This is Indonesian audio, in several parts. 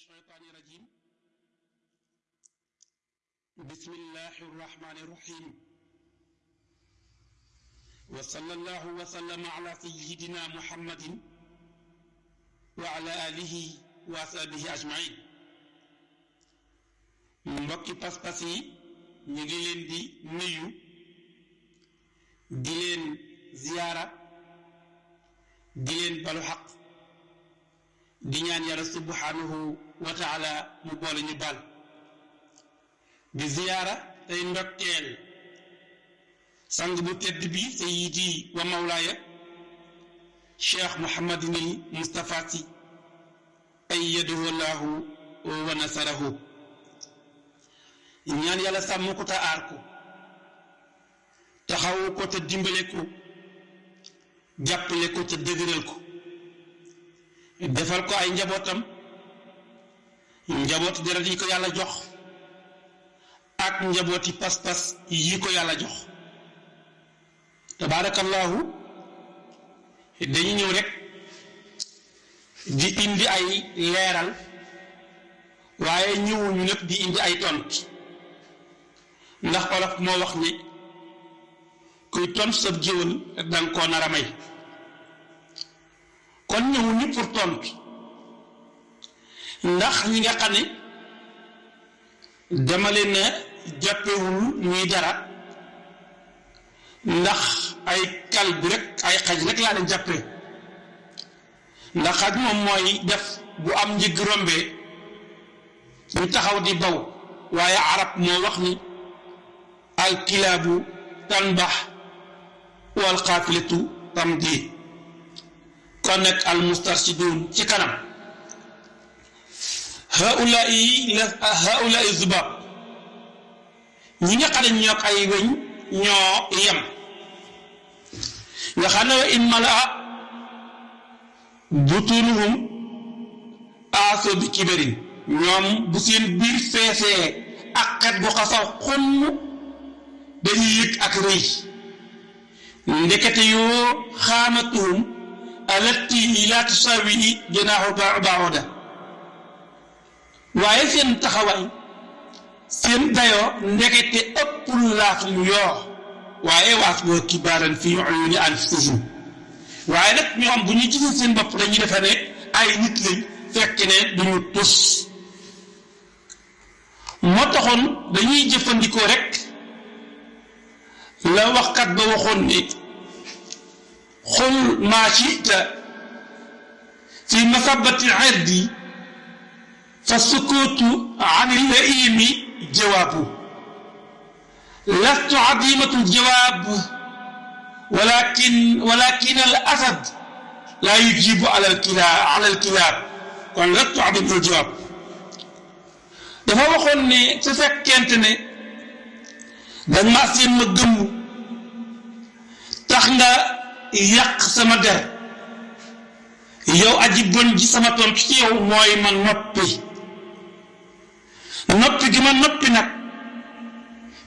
الشيطان الرجيم بسم الله الرحمن الرحيم وصلى الله وسلم على سيدنا محمد وعلى آله وصحبه أجمعين mbokki pas-pas yi ñu ngi leen di nuyu di leen ziyaara di leen balu xaq di ñaan yàlla subhanahu wa taala mu boole ñu bal di ziyaara tey ndokkeel sang bu tedd bi sayidi wa mawlaaya cheikh muhammadinil mustapha si ayyadahu llahu wa nasarahu ñaan yàlla sàmm ko te aar ko taxawu ko te dimbale ko jàppale ko te dëgëral ko defal ko ay njabootam njabooti deret yi ko yàlla jox ak njabooti pas-pas yi ko yàlla jox. Tabaarakallahu dañu ñëw rek di indi ay leeral waaye ñëwuñu nag di indi ay tont ndax olof moo wax ni kuy tont sab géwël danga koo nar a may. Kon ñëwuñu pour tontu ndax ñi nga xam ne dama leen jàppewul ñuy dara ndax ay kal bi rek ay xaj rek laa leen jàppee ndax xaj moom mooy def bu am njëg rombee ñu taxaw di baw waaye arab moo wax ni alkilaabu tanbax wal xaafilatu tamdi. kon nag al mustarshidun ci kanam. Wa in malaa butunuhum aaso bi kibarin ñoom bu seen biir feesee ak xet bu xasaw xunn dañuy yëg ak rëy ndekete yoo xaamatuhum alatti laa tusawi janaaxu baoda waaye seen taxawaay seen dayoo ndekete ëppul laatum yoo waaye waas boo kibaaran fi uyuni anfusihim waaye nag ñoom bu ñu gisee seen bopp dañuy defe ne ay nit lañ fekk ne duñu tus moo taxoon dañuy jëfandikoo rek la waxkat ba waxoon ni xul maa chita fi masabati irdi فالسكوت عن اللئيم جواب. لست عظيمة الجواب ولكن ولكن الأسد لا يجيب على الكلاب على الكلاب. كون لست عظيمة الجواب. دا فا وخون ني تفكنت ني دا ما سين ما گم تخ nga yak sama der yow aji bon ji sama tom ci yow moy man noppi noppi gi ma noppi nag.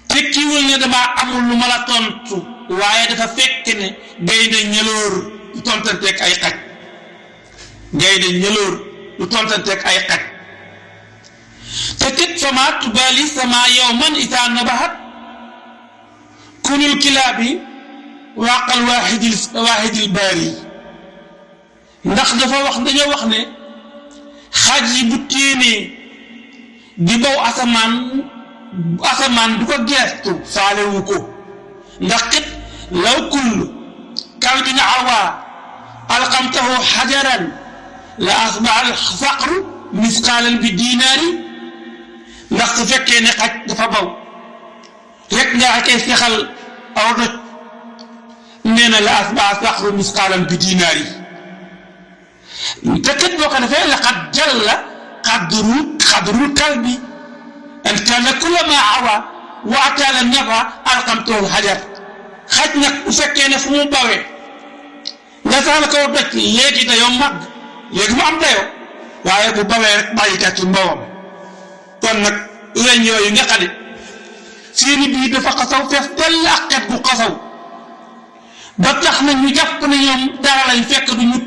Tekkiwul ne damaa amul lu ma la tontu waaye dafa fekk ne gaynde ñëloor du tontanteeg ay xaj. Gaynde ñëloor du tontanteeg ay xaj. Te kat fama isaa nabahat. Kunul kilaabi waaqal waaxidil waaxidil baari. Ndax dafa wax dañoo wax ne xaj yi bu téenee di baw asamaan asamaan du ko geestu faalewu ko ndax kat law kullu kalbin awaa alqamtahu xajaran la asbaha alfaqru misqaalan bi diinaari ndax su fekkee ne xaj dafa baw rek nga koy fexal aw doj nee na la asbaa saxru misqaalan bi dinaar yi te kat boo ko defee laqad jalla qadru qadrul kalbi an kaana kullama awa wa ataala nafa alqamtahu hajar xaj nag bu fekkee ne fu mu bawee nga dayoo màgg léegi mu am dayoo waaye bu bawee rek bàyyi kat ci mbawam kon nag weñ yooyu nga ne seeni biir dafa xasaw fees dell ak xet gu xasaw ba tax na ñu jàpp ne ñoom dara lañ fekk du ñu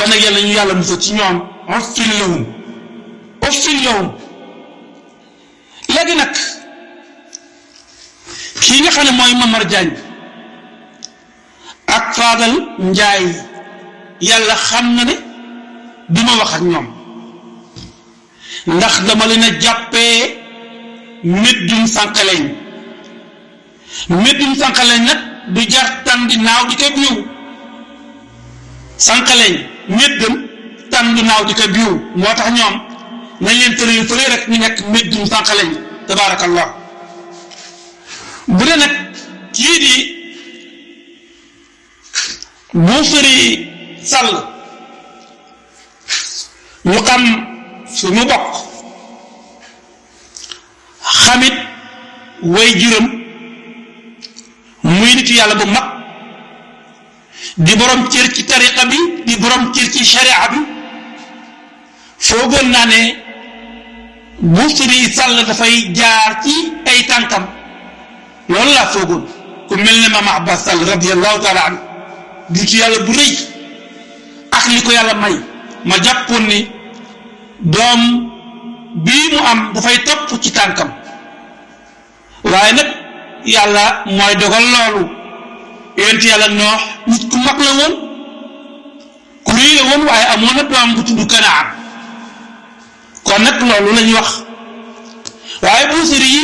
kon nag yàlla ñu yàlla musal ci ñoom. Uffin lahum uffin lahum léegi nag kii nga xam ne mooy Mamar Diagne ak Fadal Njaay yàlla xam na ne duma wax ak ñoom. Ndax dama leen a jàppee méddum sànqaleñ méddum sànqaleñ nag du jar tan di naaw di ko sànqaleñ méddam tan du naaw di ko biiw. Moo tax ñoom nañ leen tëral fële rek ñu nekk méddum sànqaleñ tabaarakallah bu dee nag kii di Buusiri Sall ñu xam bokk xamit way muy bu di borom cër ci tariqa bi di borom cër ci sharia bi. Foogoon naa ne Buusiri Sall dafay jaar ci ay tànkam. Loolu laa foogoon. Ku mel ne Mama Abbas Sall radiallahu taala anhu di ci yàlla bu ak ko may. Ma jàppoon ni mu am dafay topp ci tànkam. Waaye nag yàlla mooy dogal loolu yonent yàlla noox nit ku mag la woon ku rëy la woon waaye amoon na doom bu tudd Kanaan kon nag loolu la ñuy wax. Waaye buusiri yi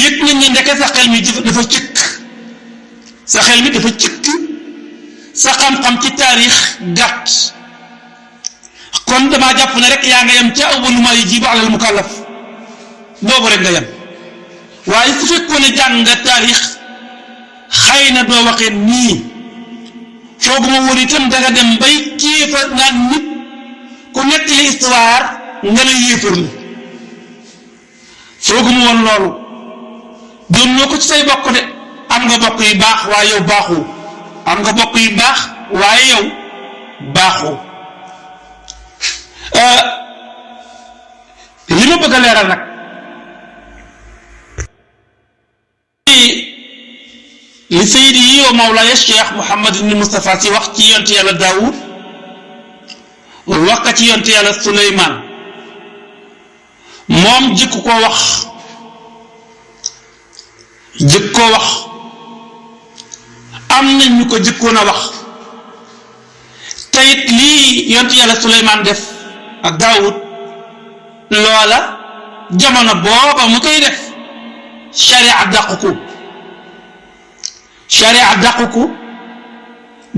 yëg nañ ne ndeke sa xel mi dafa cëkk. Sa xel mi dafa cëkk. Sa xam-xam ci taarix gàtt. Kon jàpp ne rek nga alal mukallaf. Rek nga su xëy na doo waxee nii fooguma woon itam danga dem bay kéefa naan nit ku nettali histoire nga ne yéefar la. Fooguma woon loolu. Doon ñoo ko ci say bokk de. Am nga bokk yu baax waaye yow baaxoo. Am nga bokk yu baax waaye yow baaxoo. Li ma bëgg a leeral nag لسيدي ومولاي الشيخ محمد بن مصطفى في وقت ينتهي على داوود ووقت ينتهي على سليمان. موم جيكو كو وخ جيكو وخ امنا نيكو جيكو نا وخ تايت لي ينتهي على سليمان ديف أك داوود. لولا جامانا بوبا موكاي ديف. شريعة دقكو sharia dàqu ko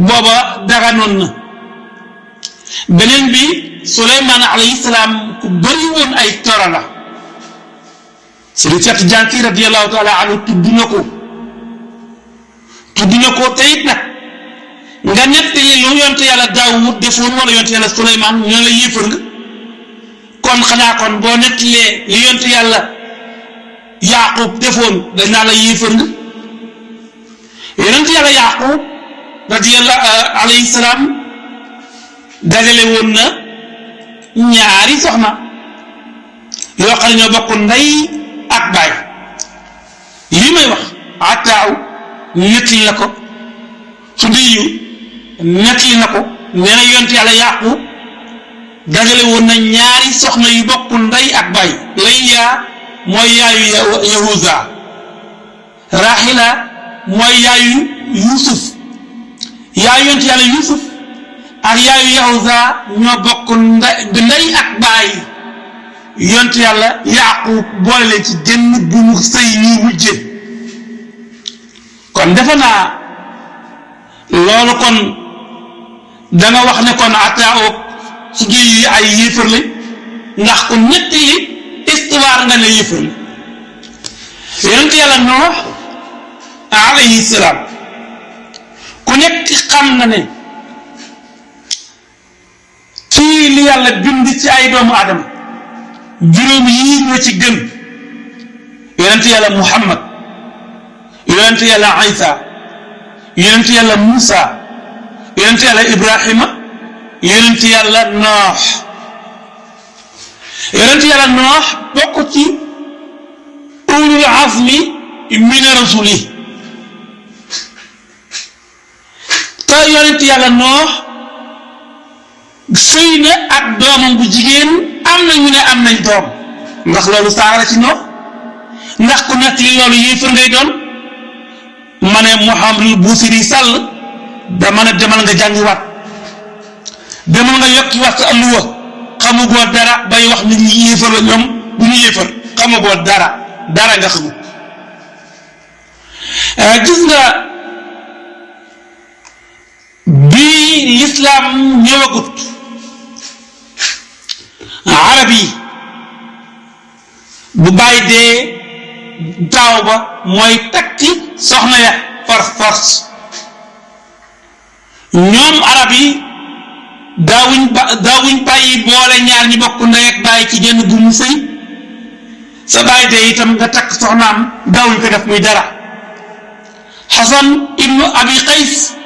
booba daganoon na beneen bi Suleymaan alayhi salaam ku bëri woon ay toro la Sëriñ Seex Jànki radiyallahu taala anhu tudd na ko. Tudd na ko te it nag nga nettali lu yonte yàlla Daawud defoon wala yonte yàlla Suleymaan ñu la yéefar nga. Kon xanaa kon boo nettalee li yonte yàlla Yaaqub defoon dañ naa la yéefar nga yonent yàlla Yaaqub radiyallahu alayhi salaam dajale woon na ñaari soxna yoo xam ne ñoo bokk ndey ak baay. Lii may wax ataaw nettali na ko Sudiyu nettali na ko nee na yonent yàlla Yaaqub dajale woon na ñaari soxna yu bokk ndey ak baay. Layya mooy yaayu Yahuza Rahila mooy yaayu Yuusuf. Yaayu yonent yàlla Yuusuf ak yaayu Yahuza ñoo bokk ndey ak baay yonent yàlla Yaaqub boole leen ci jënn bu mu sëy ñuy wujje kon defe naa loolu kon danga wax ne kon ataaw su yi ay yéefar lañ ndax ku ñetti li histoire nga ne yéefar la yonent yàlla Noox عليه السلام. كنت خمنا كي لي على بندي تاي دوم آدم جروم يي نيو سي گن يونت يالا محمد يونت يالا عيسى يونت يالا موسى يونت يالا إبراهيم يونت يالا نوح يونت يالا نوح بوكو تي اولي العزم من رسوله te yonent yàlla Noox sëy na ak doomam bu jigéen am na ñu ne am nañ doom. Ndax loolu saara ci ñoom ndax ku nekk li loolu yéefar ngay doon? Ma ne Mouhamadul Buusiri Sall dama ne demal nga jàngiwaat. Demal nga yokkiwaat sa alluwa. Xamugoo dara bay wax nit ñi yéefar la ñoom bu ñu yéefar. Xamugoo dara dara nga xamul. Gis nga bii lislaam ñëwagut arab yi bu bàyyi dee taaw ba mooy takki soxna ya par force ñoom arab yi daawuñ ba daawuñ bàyyi boole ñaar ñi bokk ndey ak bàyyi ci genn gu mu sëy sa bàyyi dee itam nga takk soxnaam daawuñ ko def muy dara xasan ibnu abi qays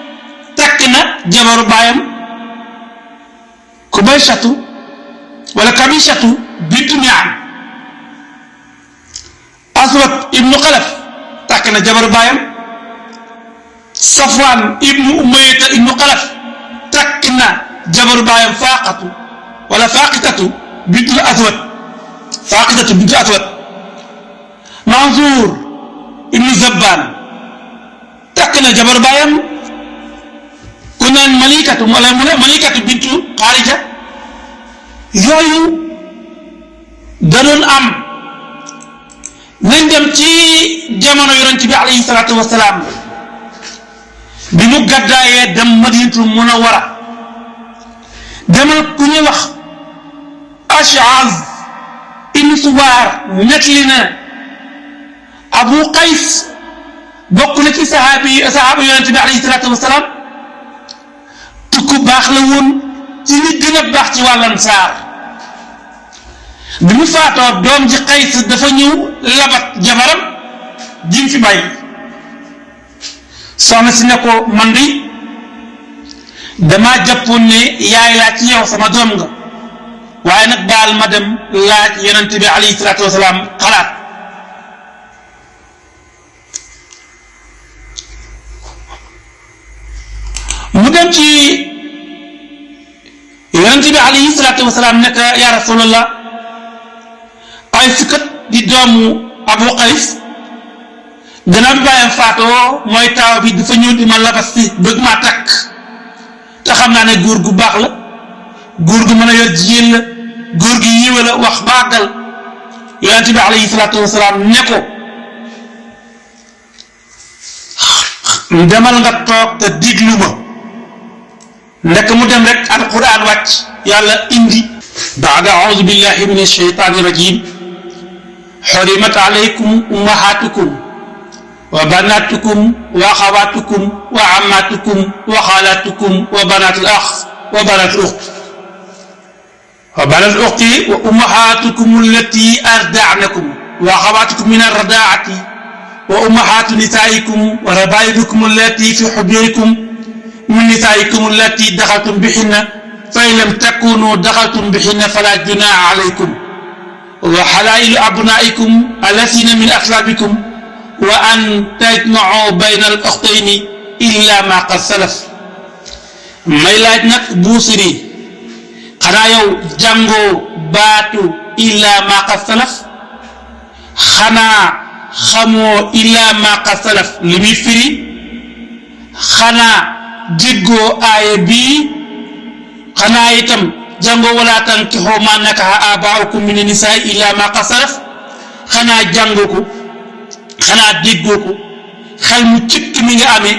takk na jabaru baayam. Kubaysatu wala kabishatu bintu mian aswat ibnu xalaf takk na jabaru baayam. Safwan ibnu umayata ibnu xalaf takk na jabaru baayam faaqatu wala faaqitatu bintu aswat faaqitatu bintu aswat mansour ibnu zabban takk na jabaru baayam ku naan malikatu wala mu ne malikatu bintu xaarija yooyu da doon am nañ dem ci jamono yonent bi alayhi salaatu wasalaam bi mu gàddaayee dem madinatul munawara demal ku ñuy wax ashaz ibn subaar nettali na abu qays bokk na ci sahaabi sahaaba yonent bi alayhi salaatu wasalaam tukku baax la woon ci li gën a baax ci wàllan saar. bi mu faatoo doom ji Qays dafa ñëw labat jabaram jim fi bàyyi. Soxna si ne ko man di damaa jàppoon ne yaay laa ci yow sama doom nga. Waaye nag baal ma dem laaj yonent bi alayhi salaatu wasalaam xalaat. Mu dem ci yonent bi alayhi salaatu di doomu abu qays gannaaw bi bàyyam faatoo mooy taaw bi dafa ñëw di ma labas si bëgg maa takk. Te xam naa ne góor gu baax la góor gu mën a yor jigéen la góor gi yiwe la wax baagal yonent bi alayhi salaatu wasalaam ne ko demal nga toog te diglu ma. nek mu dem rek alquran wàcc yàlla indi. بعد أعوذ بالله من الشيطان الرجيم حرمت عليكم أمهاتكم وبناتكم وأخواتكم وعماتكم وخالاتكم وبنات الأخ وبنات الأخت وبنات الأخت وأمهاتكم التي أردعنكم وأخواتكم من الرضاعة وأمهات نسائكم وربائبكم التي في حبيركم من نسائكم التي دخلتم بهن فإن لم تكونوا دخلتم بهن فلا جناح عليكم. وحلائل أبنائكم الذين من أصلابكم وأن تجمعوا بين الأختين إلا ما قد سلف. may laaj nag buusiri xanaa yow jàngoo baatu illa ma qad salaf xanaa xamoo illa ma qad salaf xanaa déggoo aaya bii xanaa itam jàngoo wala tankixoo ma nakaxa abaaukum min nisaai illa ma qad salaf xanaa jàngoo ko xanaa déggoo ko xel mu cëkk mi nga amee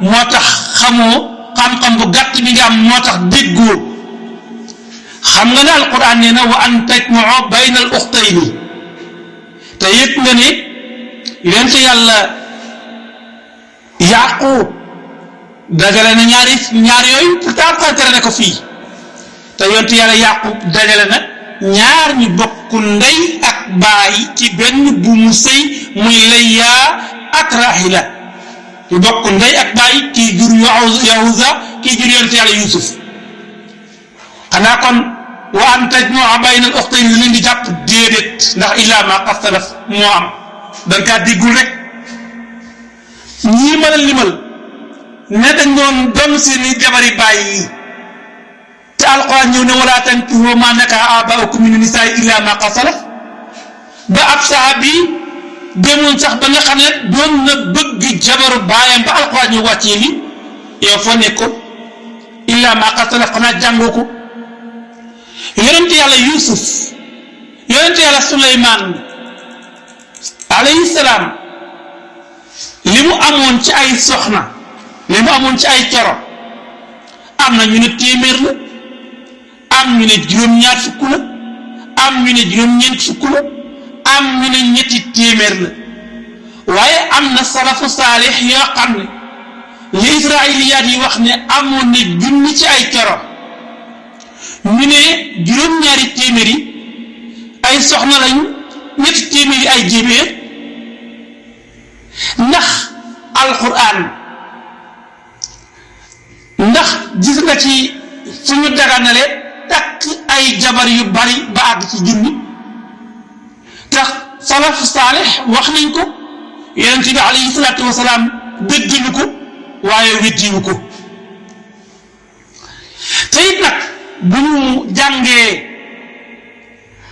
moo tax xamoo xam-xam bu gàtt mi nga am moo tax xam nga alquran na wa an bayna al uxtayni nga ne yàlla yaqub dajale na ñaari ñaar yooyu pourtant tere na ko fii. Te yonent yàlla yaqub dajale na ñaar ñu bokk ndey ak baay ci benn bu mu sëy muy layyaa ak rahila. Ñu bokk ndey ak baay kii jur yahuza kii jur yonent yàlla yusuf xanaa kon wa an tajmaa bayna al uxtayn li leen di jàpp déedéet ndax illa ma qad salaf moo am. Danga kaa diggul rek. A limal ne dañ doon doon seeni jabari baay yi te alquran ñëw ne wala tankihu ma nakaha abaukum min nisaa illa ma qad salaf ba ab sahabi demoon sax ba nga xam ne doon na bëgg jabaru baayam ba alquran ñu wàccee li yow foo nekkoon illa ma qad salaf xanaa jàngoo ko yonente yusuf. Yonente yàlla suleymaan alayhi salaam li mu amoon ci ay soxna li mu amoon ci ay coro am na ñu ne téeméer la. Am ñu ne juróom-ñaar fukk la. Am ñu ne juróom-ñeent fukk la. Am ñu ne ñetti téeméer la. Waaye am na salafu saalix yoo xam ne li israiliyaat yi wax ne amoon na junni ci ay coro ñu ne juróom-ñaari téeméer ay soxna lañu ñetti téeméer ay jéebéer ndax alquran ndax gis nga ci suñu daganale takk ay jabar yu bari ba àgg ci junni. tax wax nañ ko yonent bi alayhi salaatu wasalaam dëggalu ko waaye weddiwu ko. te it nag bu ñu jàngee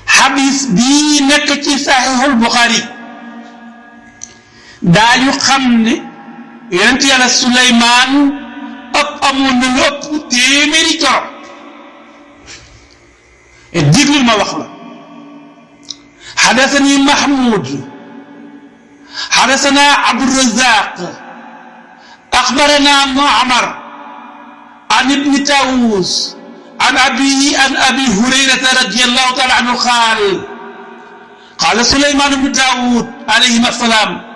xadis bii nekk ci saxiixul xam ne yonent yàlla suleymaan ak amul et ma wax la حدثني محمود حدثنا عبد الرزاق أخبرنا معمر عن ابن تاووس عن أبي عن أبي هريرة رضي الله تعالى عنه قال قال سليمان بن داود عليهما السلام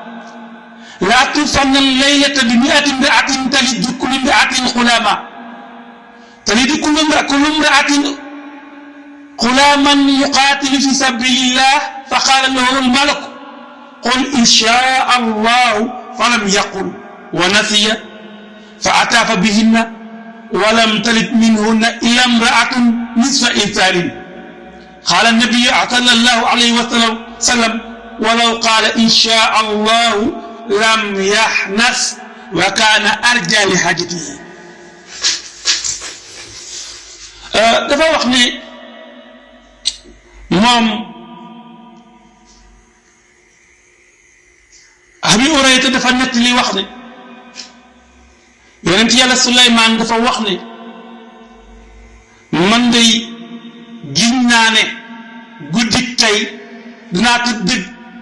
لا توصلن الليلة بمئة امرأة تلد كل امرأة غلاما تلد كل امرأة غلاما يقاتل في سبيل الله فقال له الملك قل إن شاء الله فلم يقل ونسي فأتى بهن ولم تلد منهن إلا امرأة نصف إنسان. قال النبي صلى الله عليه وسلم ولو قال إن شاء الله lam yaxnas wa kaana arja li xaajatihi euh, dafa wax ni moom Abi Urayta dafa nett li wax ni yonent yàlla Suleymaan dafa wax ni man day gis naa ne guddi tey dinaa tudd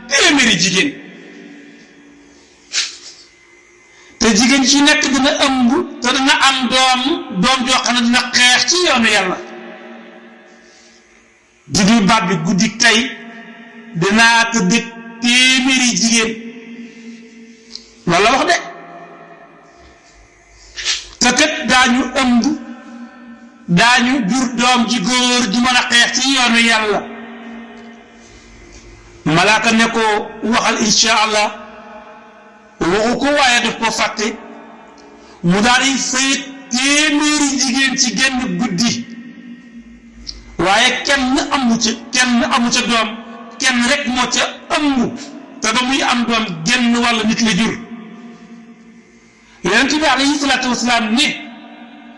téeméeri jigéen. Jigéen ci nekk dana ëmb te dana am doom doom joo xam ne dina xeex ci yoonu yàlla. Diglu baat bi guddik tey dinaa tëdd téeméeri jigéen. Loolu wax de. Te kat daañu ëmb daañu jur doom ji góor ji mën a xeex ci yoonu yàlla. Malaaka ne ko waxal allah. Waxu ko waaye daf ko fàtte mu daal di sëy téeméeri jigéen ci genn guddi waaye kenn amu ca kenn amu ca doom kenn rek moo ca ëmb te ba muy am doom genn wàll nit la jur. Yonent bi alayhi salaatu wasalaam ne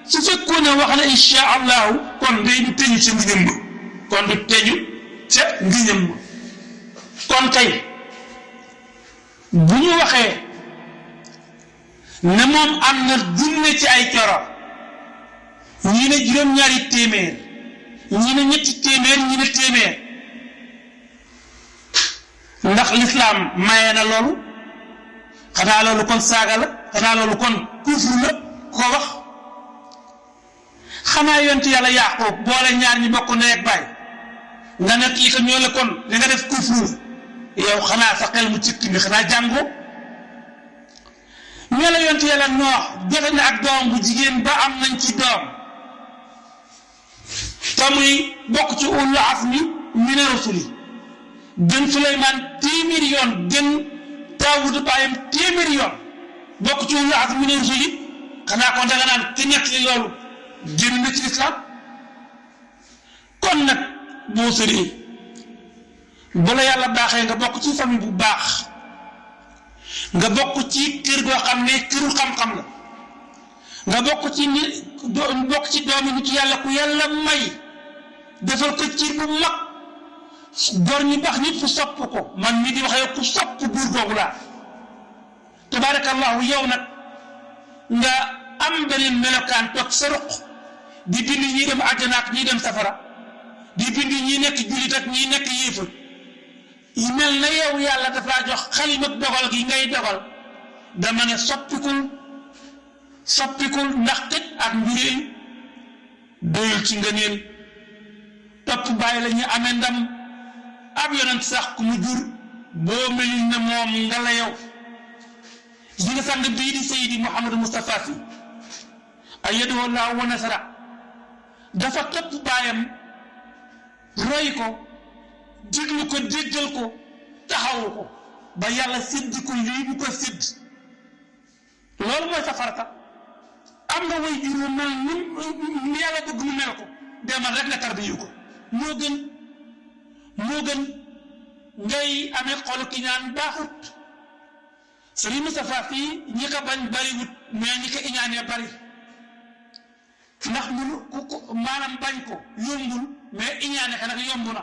su fekkoon ne wax na insha allahu kon day du teñu ca ngiñam ba. Kon du teñu ca ngiñam ba. Kon tey bu ñu waxee ne moom am na junne ci ay coro. ñii ne juróom-ñaari téeméer. ñii ne ñetti téeméer ñii ne téeméer. ndax lislaam maye na loolu? xanaa loolu kon saaga la? xanaa loolu kon kufru la? ko wax? xanaa yonent yàlla Yaaqoob boole ñaar ñi bokk ndey ak baay. nga ne kii ko ñoo la kon nga def kufru. yow xanaa sa xel mu cikki mi xanaa jàngoo. Ñoo la yonent yàlla noox jote na ak doom bu jigéen ba am nañ ci doom. Te muy bokk ci ulul azmi mina rusuli gën Suleymaan téeméeri yoon gën Daawuda baayam téeméeri yoon. Bokk ci ulul azmi mina rusuli xanaa kon danga naan ki nekk li loolu génn na ci lislaam. Kon nag boo sëree bala yàlla baaxee nga bokk ci famille bu baax nga bokk ci kër goo xam ne xam-xam la nga bokk ci ni bokk ci doomi nitu yàlla ku yàlla may defal ko ci bu mag gor ñu baax ñëpp sopp ko man mi di wax yow ku sopp buur googu laa tabaarakallahu yow nag nga am beneen melokaan toog sa ruq di bind ñi dem àjjana ak ñi dem safara. Di bind ñi nekk jullit ak ñi nekk yéefar yi mel na yow yàlla dafa jox xalima dogal gi ngay dogal. Dama ne soppikul soppikul ndax tëj ak doyul ci ngëneel. Topp bàyyi la ñu amee ndam. Ab yonent sax ku mu jur boo melul ne moom nga yow. Nga sang bii di Seydi Mouhamadou Moustapha Sy ayyadahu llaahu wa nasara dafa topp baayam roy ko déglu ko déggal ko taxawu ko ba yàlla sédd ko lii bu ko sédd. loolu mooy sa am nga way jur mel ni yàlla bëgg mu mel ko demal rek nga tarbiyu ko. moo gën moo gën ngay amee xolu ki ñaan baaxut. Sëriñ Moustapha fii ñi ko bañ ñi ko iñaanee bari. ndax ku ko maanaam bañ ko yombul mais iñaane ka nag yomb na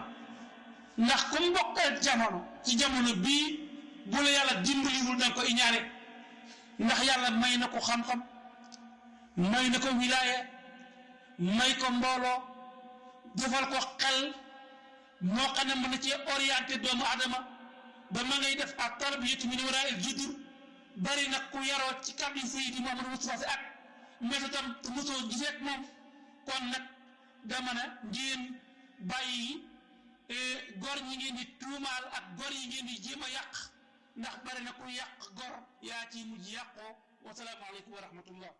ndax comme mbokkal jamono ci jamono bii bu la yàlla dimbaliwul danga ko iñaane. Ndax yàlla may na ko xam-xam may na ko wilaaya may ko mbooloo defal ko xel moo xam ne mën cee orienté doomu adama ba ma ngay def ak bari nag ku yaroo ci kàddu Seydi Mouhamadou Moustapha Sy ak méthode am mosoo gisee ak moom. Kon nag dama ne ngeen bàyyi gor ñi ngeen di tuumaal ak gor yi ngeen di jéem a yàq. Ndax bari na ku yàq gor yaa ci mujj yàqoo. Wasalaamaaleykum wa rahmatullah